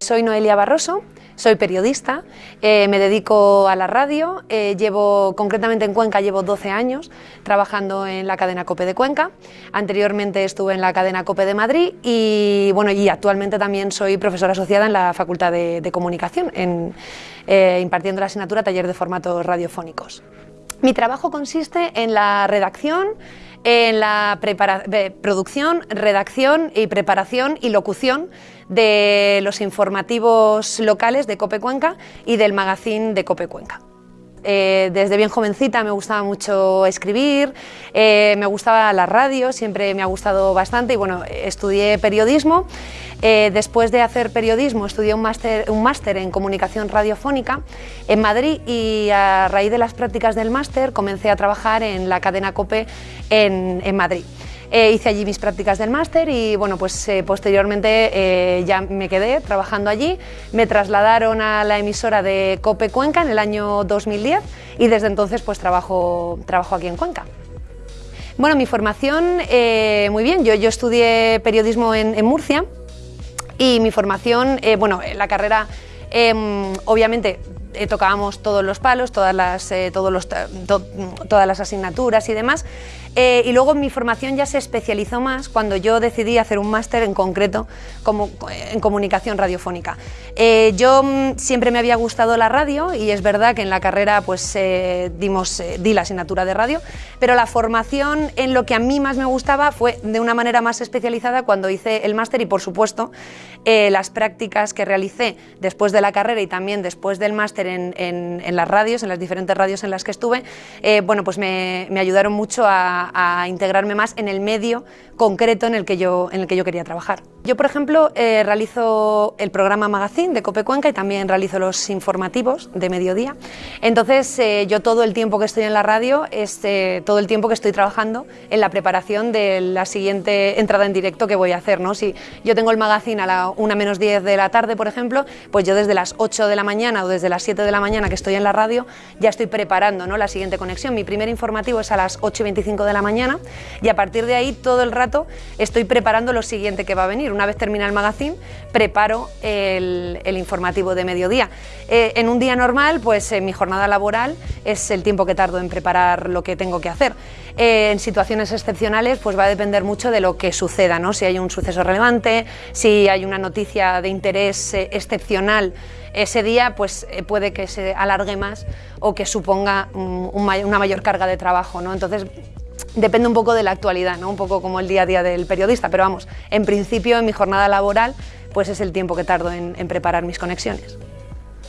Soy Noelia Barroso, soy periodista, eh, me dedico a la radio, eh, llevo concretamente en Cuenca llevo 12 años trabajando en la cadena COPE de Cuenca, anteriormente estuve en la cadena COPE de Madrid y, bueno, y actualmente también soy profesora asociada en la Facultad de, Comunicación, eh, impartiendo la asignatura Taller de Formatos Radiofónicos. Mi trabajo consiste en la redacción, en la producción, redacción y preparación y locución de los informativos locales de Cope Cuenca y del magazine de Cope Cuenca. Eh, desde bien jovencita me gustaba mucho escribir, eh, me gustaba la radio, siempre me ha gustado bastante y bueno, estudié periodismo. Eh, después de hacer periodismo estudié un máster, un en comunicación radiofónica en Madrid y a raíz de las prácticas del máster comencé a trabajar en la cadena COPE en, en Madrid. Eh, hice allí mis prácticas del máster y bueno, pues eh, posteriormente eh, ya me quedé trabajando allí. Me trasladaron a la emisora de Cope Cuenca en el año 2010 y desde entonces pues trabajo, trabajo aquí en Cuenca. Bueno, mi formación, muy bien, yo, yo estudié periodismo en, Murcia y mi formación, bueno, la carrera em, obviamente tocábamos todos los palos, todas las, todas las asignaturas y demás, eh, y luego mi formación ya se especializó más cuando yo decidí hacer un máster en concreto como, en comunicación radiofónica. Eh, yo mm, siempre me había gustado la radio y es verdad que en la carrera pues eh, dimos, di la asignatura de radio, pero la formación en lo que a mí más me gustaba fue de una manera más especializada cuando hice el máster y por supuesto las prácticas que realicé después de la carrera y también después del máster en, las radios, en las diferentes radios en las que estuve, bueno pues me ayudaron mucho a, a, integrarme más en el medio concreto en el que yo, en el que yo quería trabajar. Yo, por ejemplo, eh, realizo el programa Magazine de Cope Cuenca y también realizo los informativos de mediodía. Entonces, eh, yo todo el tiempo que estoy en la radio es eh, todo el tiempo que estoy trabajando en la preparación de la siguiente entrada en directo que voy a hacer. ¿no? Si yo tengo el Magazine a la 1 menos 10 de la tarde, por ejemplo, pues yo desde las 8 de la mañana o desde las 7 de la mañana que estoy en la radio ya estoy preparando ¿no? la siguiente conexión. Mi primer informativo es a las 8 y 25 de la mañana y a partir de ahí todo el rato estoy preparando lo siguiente que va a venir. Una vez termina el magazine, preparo el, informativo de mediodía. Eh, en un día normal, pues mi jornada laboral es el tiempo que tardo en preparar lo que tengo que hacer. Eh, en situaciones excepcionales, pues va a depender mucho de lo que suceda, ¿no? si hay un suceso relevante, si hay una noticia de interés eh, excepcional ese día pues puede que se alargue más o que suponga una mayor carga de trabajo. ¿no? Entonces depende un poco de la actualidad, ¿no? un poco como el día a día del periodista, pero vamos, en principio en mi jornada laboral pues es el tiempo que tardo en, preparar mis conexiones.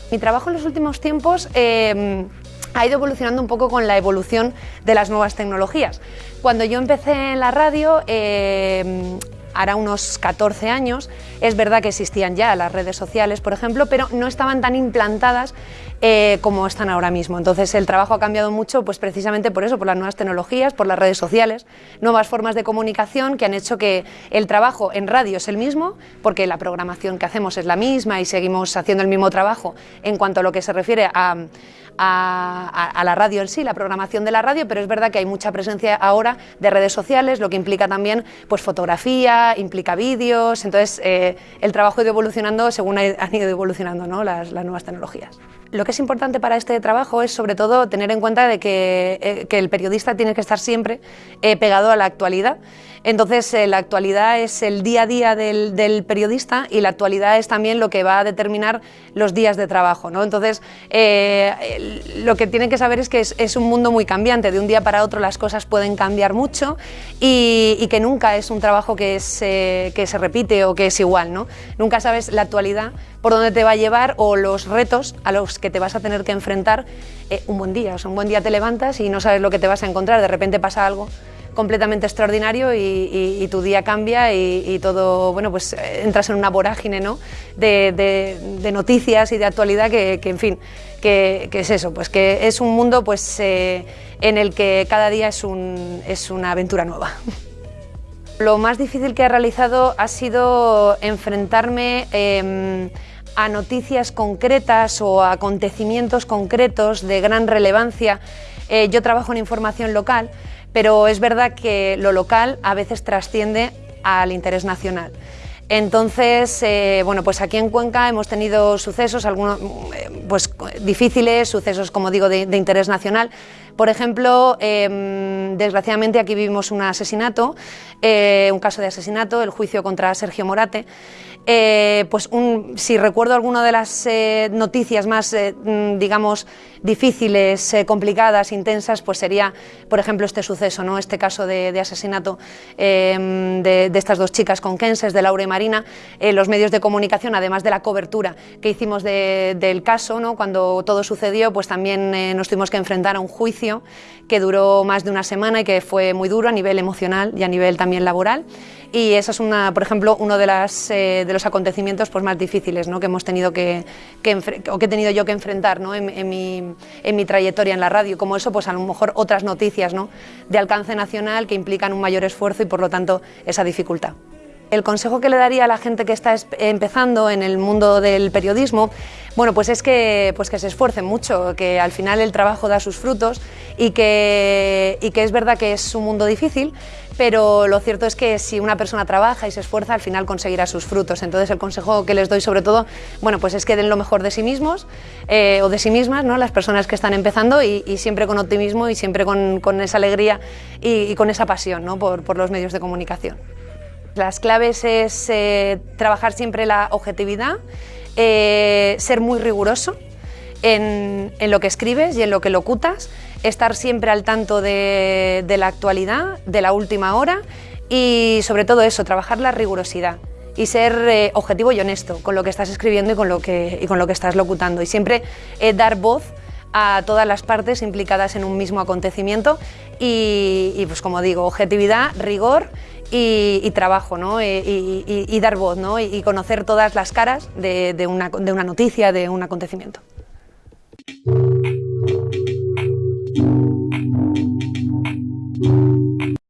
Mi trabajo en los últimos tiempos em, ha ido evolucionando un poco con la evolución de las nuevas tecnologías. Cuando yo empecé en la radio, em, hará unos 14 años, es verdad que existían ya las redes sociales, por ejemplo, pero no estaban tan implantadas eh, como están ahora mismo. Entonces el trabajo ha cambiado mucho pues precisamente por eso, por las nuevas tecnologías, por las redes sociales, nuevas formas de comunicación que han hecho que el trabajo en radio es el mismo, porque la programación que hacemos es la misma y seguimos haciendo el mismo trabajo en cuanto a lo que se refiere a, la radio en sí, la programación de la radio, pero es verdad que hay mucha presencia ahora de redes sociales, lo que implica también pues, fotografía, implica vídeos, entonces eh, el trabajo ha ido evolucionando según han ido evolucionando ¿no? las, nuevas tecnologías. Lo que es importante para este trabajo es sobre todo tener en cuenta de que, eh, el periodista tiene que estar siempre eh, pegado a la actualidad. Entonces eh, la actualidad es el día a día del, periodista y la actualidad es también lo que va a determinar los días de trabajo. ¿no? Entonces lo que tienen que saber es que es, un mundo muy cambiante, de un día para otro las cosas pueden cambiar mucho y, que nunca es un trabajo que, que se repite o que es igual. ¿no? Nunca sabes la actualidad por dónde te va a llevar o los retos a los que te vas a tener que enfrentar eh, un buen día. O sea, un buen día te levantas y no sabes lo que te vas a encontrar, de repente pasa algo completamente extraordinario y, tu día cambia y, todo, bueno, pues eh, entras en una vorágine ¿no? de, noticias y de actualidad que, en fin, que, es eso, pues que es un mundo pues, eh, en el que cada día es, un, es una aventura nueva. Lo más difícil que he realizado ha sido enfrentarme em, a noticias concretas o acontecimientos concretos de gran relevancia. Eh, yo trabajo en información local, pero es verdad que lo local a veces trasciende al interés nacional. Entonces, eh, bueno, pues aquí en Cuenca hemos tenido sucesos, algunos eh, pues, difíciles, sucesos, como digo, de, interés nacional. Por ejemplo, em, desgraciadamente aquí vivimos un asesinato, un caso de asesinato, el juicio contra Sergio Morate, eh, pues si recuerdo alguna de las eh, noticias más, eh, mm, digamos, difíciles, complicadas, intensas, pues sería, por ejemplo, este suceso, ¿no? este caso de, asesinato em, de, estas dos chicas conquenses, de Laura y Marina. los medios de comunicación, además de la cobertura que hicimos del caso, ¿no? cuando todo sucedió, pues también nos tuvimos que enfrentar a un juicio que duró más de una semana y que fue muy duro a nivel emocional y a nivel también laboral. Y eso es, una, por ejemplo, uno de, las, de los acontecimientos pues, más difíciles ¿no? que hemos tenido que, o que he tenido yo que enfrentar ¿no? en, mi, en, mi, trayectoria en la radio, como eso, pues a lo mejor otras noticias ¿no? de alcance nacional que implican un mayor esfuerzo y por lo tanto esa dificultad. El consejo que le daría a la gente que está empezando en el mundo del periodismo, bueno, pues es que, pues que se esfuercen mucho, que al final el trabajo da sus frutos y que, y que es verdad que es un mundo difícil, pero lo cierto es que si una persona trabaja y se esfuerza, al final conseguirá sus frutos. Entonces el consejo que les doy sobre todo, bueno, pues es que den lo mejor de sí mismos eh, o de sí mismas, ¿no? las personas que están empezando y, siempre con optimismo y siempre con, esa alegría y, con esa pasión ¿no? por, por los medios de comunicación. Las claves es eh, trabajar siempre la objetividad, eh, ser muy riguroso en, lo que escribes y en lo que locutas, estar siempre al tanto de, la actualidad, de la última hora y sobre todo eso, trabajar la rigurosidad y ser eh, objetivo y honesto con lo que estás escribiendo y con lo que, con lo que estás locutando. Y siempre dar voz a todas las partes implicadas en un mismo acontecimiento y, pues como digo, objetividad, rigor y, trabajo ¿no? y, dar voz ¿no? y, conocer todas las caras de, una, de una noticia, de un acontecimiento.